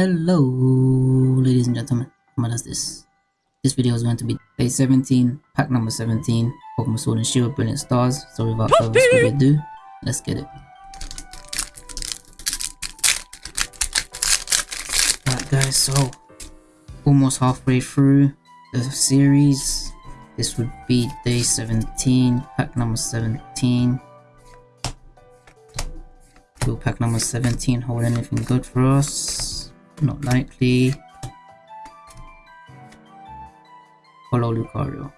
Hello, ladies and gentlemen. What is this? This video is going to be day 17, pack number 17, Pokemon Sword and Shield Brilliant Stars. So without further ado, let's get it. Alright guys, so almost halfway through the series. This would be day 17, pack number 17. Will pack number 17 hold anything good for us? Not likely. Follow Lucario.